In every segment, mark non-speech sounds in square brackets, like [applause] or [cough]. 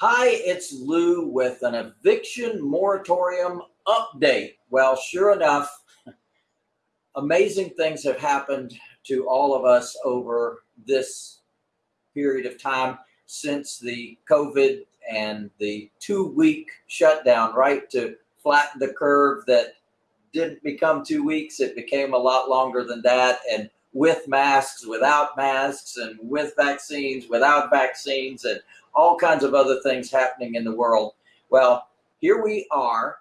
Hi, it's Lou with an eviction moratorium update. Well, sure enough, amazing things have happened to all of us over this period of time since the COVID and the two week shutdown, right? To flatten the curve that didn't become two weeks, it became a lot longer than that. And with masks, without masks, and with vaccines, without vaccines, and all kinds of other things happening in the world. Well, here we are.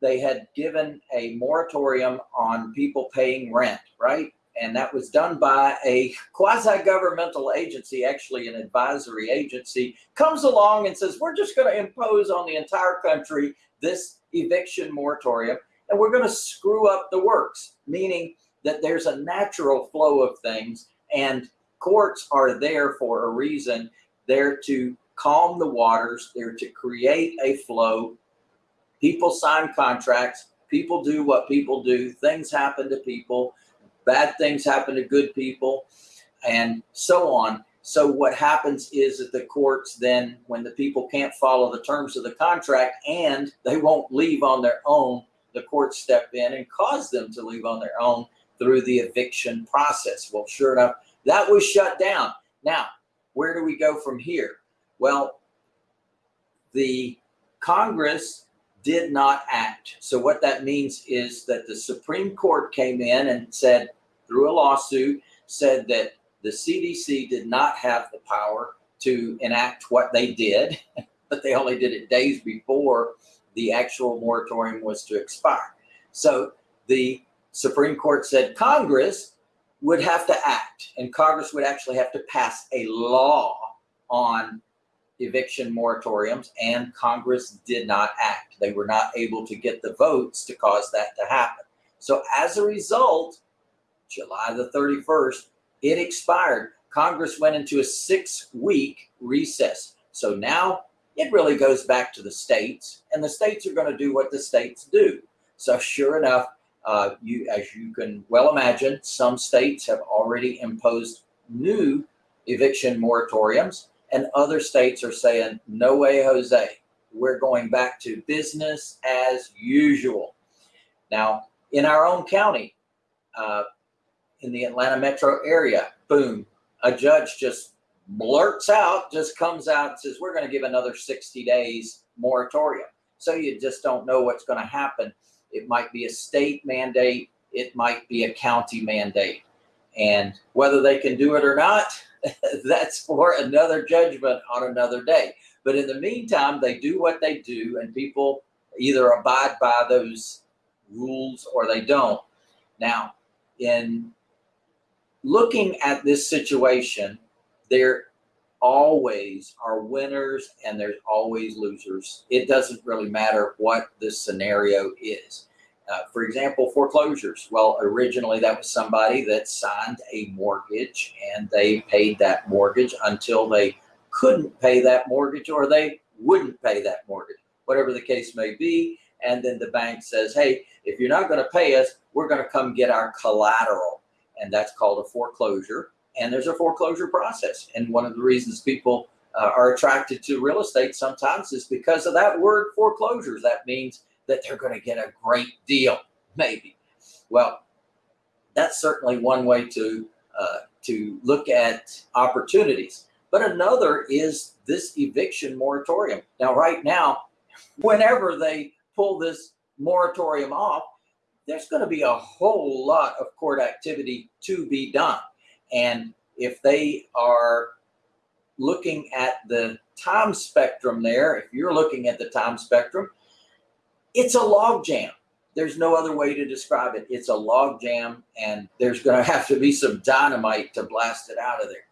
They had given a moratorium on people paying rent, right? And that was done by a quasi governmental agency, actually, an advisory agency, comes along and says, We're just going to impose on the entire country this eviction moratorium and we're going to screw up the works, meaning that there's a natural flow of things and courts are there for a reason. They're to calm the waters, they're to create a flow. People sign contracts, people do what people do, things happen to people, bad things happen to good people, and so on. So what happens is that the courts then, when the people can't follow the terms of the contract and they won't leave on their own, the courts step in and cause them to leave on their own through the eviction process. Well, sure enough, that was shut down. Now, where do we go from here? Well, the Congress did not act. So what that means is that the Supreme Court came in and said, through a lawsuit, said that the CDC did not have the power to enact what they did, [laughs] but they only did it days before the actual moratorium was to expire. So the Supreme Court said Congress would have to act and Congress would actually have to pass a law on eviction moratoriums and Congress did not act. They were not able to get the votes to cause that to happen. So as a result, July the 31st, it expired. Congress went into a six week recess. So now it really goes back to the states and the states are going to do what the states do. So sure enough, uh, you, as you can well imagine, some states have already imposed new eviction moratoriums and other states are saying, no way, Jose, we're going back to business as usual. Now, in our own county, uh, in the Atlanta metro area, boom, a judge just blurts out, just comes out and says, we're going to give another 60 days moratorium. So you just don't know what's going to happen. It might be a state mandate. It might be a county mandate. And whether they can do it or not, [laughs] that's for another judgment on another day. But in the meantime, they do what they do and people either abide by those rules or they don't. Now, in looking at this situation, there always are winners and there's always losers. It doesn't really matter what the scenario is. Uh, for example, foreclosures. Well, originally that was somebody that signed a mortgage and they paid that mortgage until they couldn't pay that mortgage or they wouldn't pay that mortgage, whatever the case may be. And then the bank says, hey, if you're not going to pay us, we're going to come get our collateral. And that's called a foreclosure and there's a foreclosure process. And one of the reasons people uh, are attracted to real estate sometimes is because of that word foreclosures. That means that they're going to get a great deal, maybe. Well, that's certainly one way to uh, to look at opportunities. But another is this eviction moratorium. Now, right now, whenever they pull this moratorium off, there's going to be a whole lot of court activity to be done. And if they are looking at the time spectrum there, if you're looking at the time spectrum, it's a log jam. There's no other way to describe it. It's a log jam and there's going [laughs] to have to be some dynamite to blast it out of there.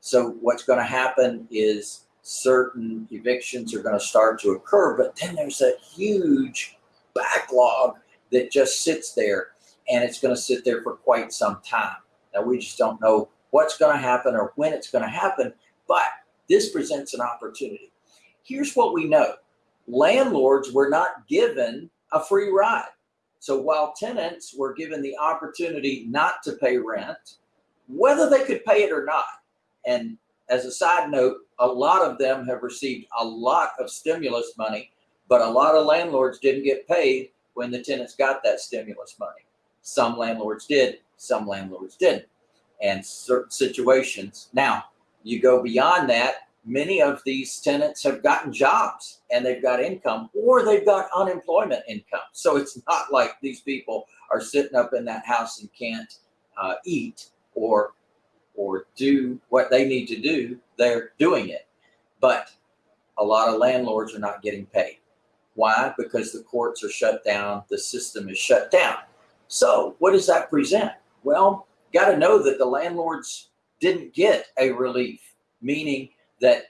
So what's going to happen is certain evictions are going to start to occur, but then there's a huge backlog that just sits there and it's going to sit there for quite some time. Now we just don't know what's going to happen or when it's going to happen, but this presents an opportunity. Here's what we know. Landlords were not given a free ride. So while tenants were given the opportunity not to pay rent, whether they could pay it or not, and as a side note, a lot of them have received a lot of stimulus money, but a lot of landlords didn't get paid when the tenants got that stimulus money. Some landlords did, some landlords didn't. And certain situations. Now, you go beyond that, many of these tenants have gotten jobs and they've got income or they've got unemployment income. So it's not like these people are sitting up in that house and can't uh, eat or or do what they need to do. They're doing it. But a lot of landlords are not getting paid. Why? Because the courts are shut down, the system is shut down. So what does that present? Well, got to know that the landlords didn't get a relief, meaning that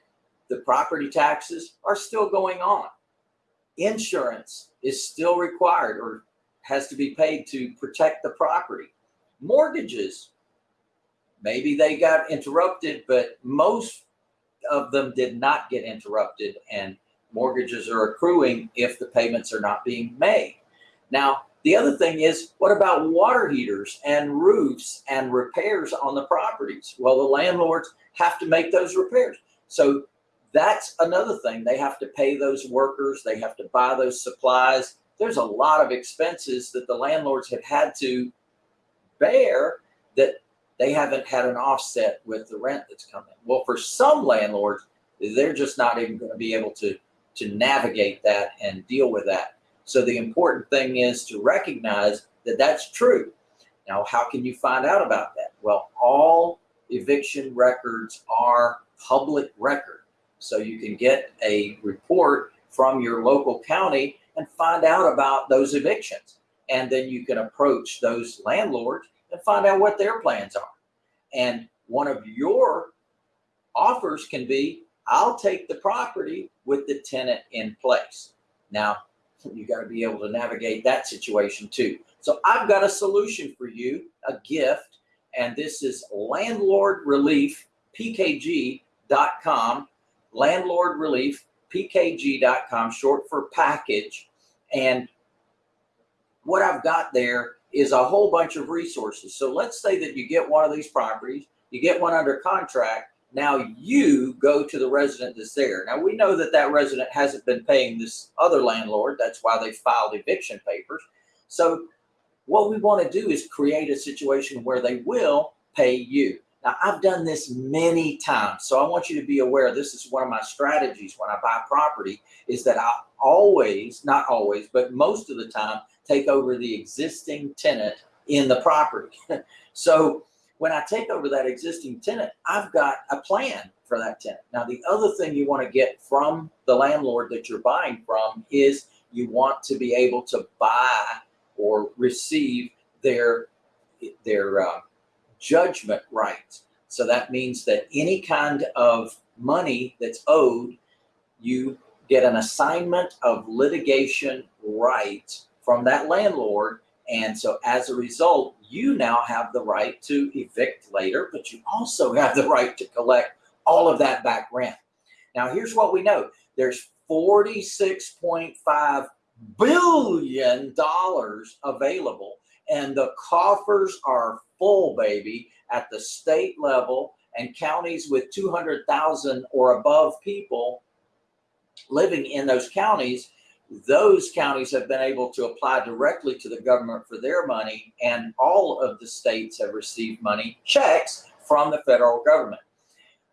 the property taxes are still going on. Insurance is still required or has to be paid to protect the property. Mortgages, maybe they got interrupted, but most of them did not get interrupted and mortgages are accruing if the payments are not being made. Now, the other thing is, what about water heaters and roofs and repairs on the properties? Well, the landlords have to make those repairs. So that's another thing. They have to pay those workers. They have to buy those supplies. There's a lot of expenses that the landlords have had to bear that they haven't had an offset with the rent that's coming. Well, for some landlords, they're just not even going to be able to, to navigate that and deal with that. So the important thing is to recognize that that's true. Now, how can you find out about that? Well, all eviction records are public record. So you can get a report from your local county and find out about those evictions. And then you can approach those landlords and find out what their plans are. And one of your offers can be, I'll take the property with the tenant in place. Now, you got to be able to navigate that situation too. So I've got a solution for you, a gift, and this is landlord relief pkg.com, landlord relief pkg.com, short for package. And what I've got there is a whole bunch of resources. So let's say that you get one of these properties, you get one under contract, now you go to the resident that's there. Now we know that that resident hasn't been paying this other landlord. That's why they filed eviction papers. So what we want to do is create a situation where they will pay you. Now I've done this many times. So I want you to be aware, this is one of my strategies when I buy property is that I always, not always, but most of the time take over the existing tenant in the property. [laughs] so when I take over that existing tenant, I've got a plan for that tenant. Now, the other thing you want to get from the landlord that you're buying from is you want to be able to buy or receive their their uh, judgment rights. So that means that any kind of money that's owed, you get an assignment of litigation rights from that landlord and so as a result, you now have the right to evict later, but you also [laughs] have the right to collect all of that back rent. Now, here's what we know. There's $46.5 billion available and the coffers are full, baby, at the state level and counties with 200,000 or above people living in those counties those counties have been able to apply directly to the government for their money and all of the states have received money checks from the federal government.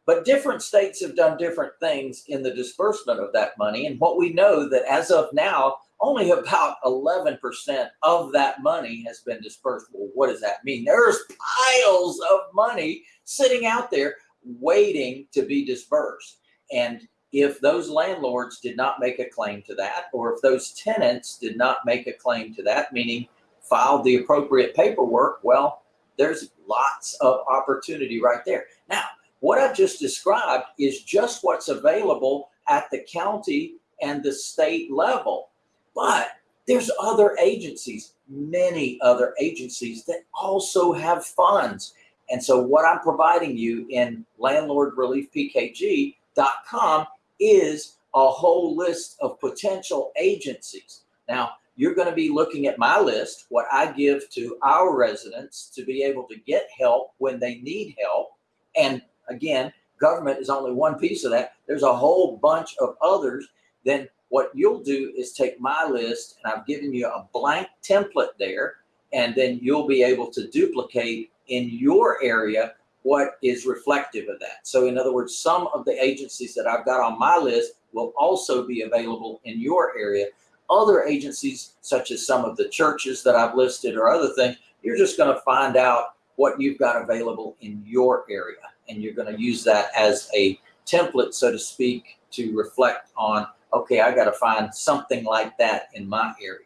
But different states have done different things in the disbursement of that money and what we know that as of now only [laughs] about 11% of that money has been dispersed well what does that mean? There's piles of money sitting out there waiting to be dispersed and if those landlords did not make a claim to that, or if those tenants did not make a claim to that, meaning filed the appropriate paperwork, well, there's lots of opportunity right there. Now, what I've just described is just what's available at the county and the state level. But there's other agencies, many other agencies that also have funds. And so what I'm providing you in landlordreliefpkg.com is a whole list of potential agencies. Now, you're going to be looking at my list, what I give to our residents to be able to get help when they need help. And again, government is only one piece of that. There's a whole bunch of others. Then what you'll do is take my list and I've given you a blank template there and then you'll be able to duplicate in your area what is reflective of that. So in other words, some of the agencies that I've got on my list will also be available in your area. Other agencies, such as some of the churches that I've listed or other things, you're just gonna find out what you've got available in your area. And you're gonna use that as a template, so to speak, to reflect on, okay, I gotta find something like that in my area.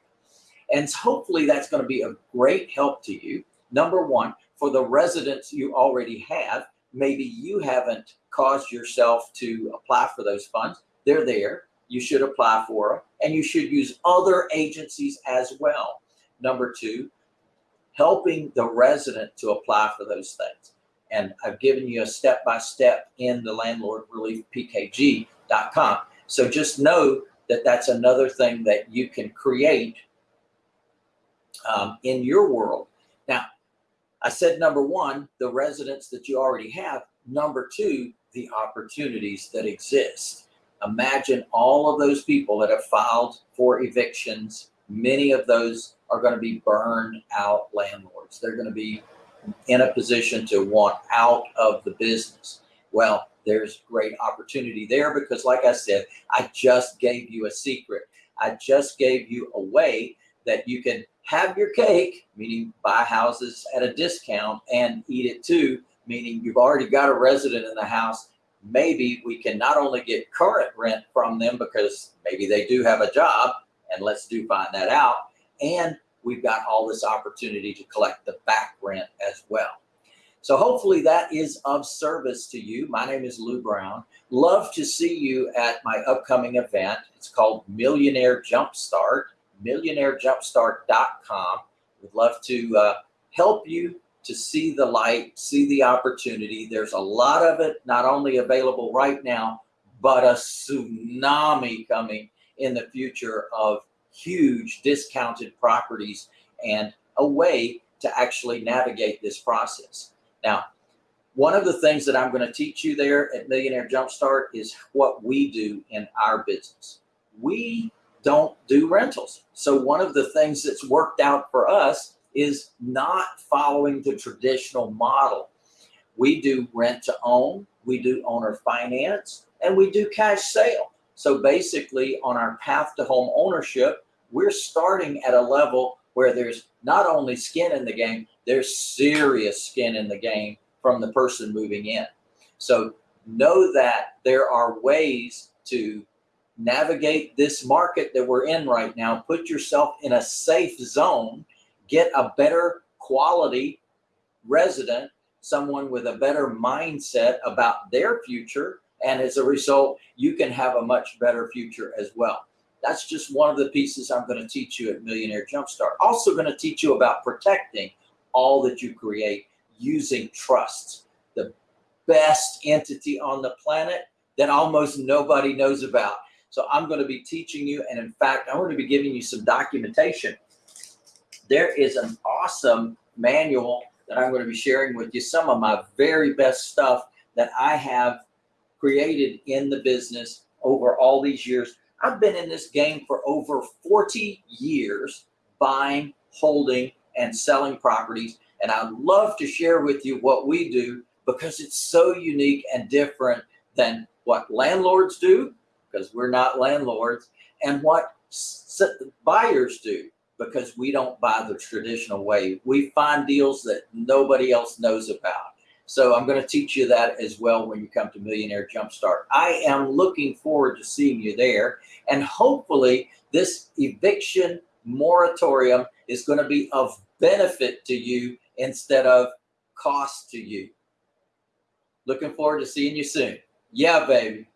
And hopefully that's gonna be a great help to you. Number one, for the residents you already have, maybe you haven't caused yourself to apply for those funds. They're there. You should apply for them. And you should use other agencies as well. Number two, helping the resident to apply for those things. And I've given you a step-by-step in the landlordreliefpkg.com. So just know that that's another thing that you can create um, in your world. I said number one, the residents that you already have. Number two, the opportunities that exist. Imagine all of those people that have filed for evictions. Many of those are going to be burned out landlords. They're going to be in a position to want out of the business. Well, there's great opportunity there because like I said, I just gave you a secret. I just gave you a way that you can have your cake, meaning buy houses at a discount and eat it too, meaning you've already got a resident in the house. Maybe we can not only get current rent from them because maybe they do have a job and let's do find that out. And we've got all this opportunity to collect the back rent as well. So hopefully that is of service to you. My name is Lou Brown. Love to see you at my upcoming event. It's called Millionaire Jumpstart millionairejumpstart.com. We'd love to uh, help you to see the light, see the opportunity. There's a lot of it, not only available right now, but a tsunami coming in the future of huge discounted properties and a way to actually navigate this process. Now, one of the things that I'm going to teach you there at Millionaire Jumpstart is what we do in our business. We don't do rentals. So one of the things that's worked out for us is not following the traditional model. We do rent to own, we do owner finance, and we do cash sale. So basically on our path to home ownership, we're starting at a level where there's not only skin in the game, there's serious skin in the game from the person moving in. So know that there are ways to navigate this market that we're in right now, put yourself in a safe zone, get a better quality resident, someone with a better mindset about their future. And as a result, you can have a much better future as well. That's just one of the pieces I'm going to teach you at Millionaire Jumpstart. Also going to teach you about protecting all that you create using trust, the best entity on the planet that almost nobody knows about. So I'm going to be teaching you. And in fact, I'm going to be giving you some documentation. There is an awesome manual that I'm going to be sharing with you. Some of my very best stuff that I have created in the business over all these years. I've been in this game for over 40 years, buying, holding, and selling properties. And I'd love to share with you what we do because it's so unique and different than what landlords do because we're not landlords, and what buyers do because we don't buy the traditional way. We find deals that nobody else knows about. So I'm going to teach you that as well when you come to Millionaire Jumpstart. I am looking forward to seeing you there. And hopefully this eviction moratorium is going to be of benefit to you instead of cost to you. Looking forward to seeing you soon. Yeah, baby.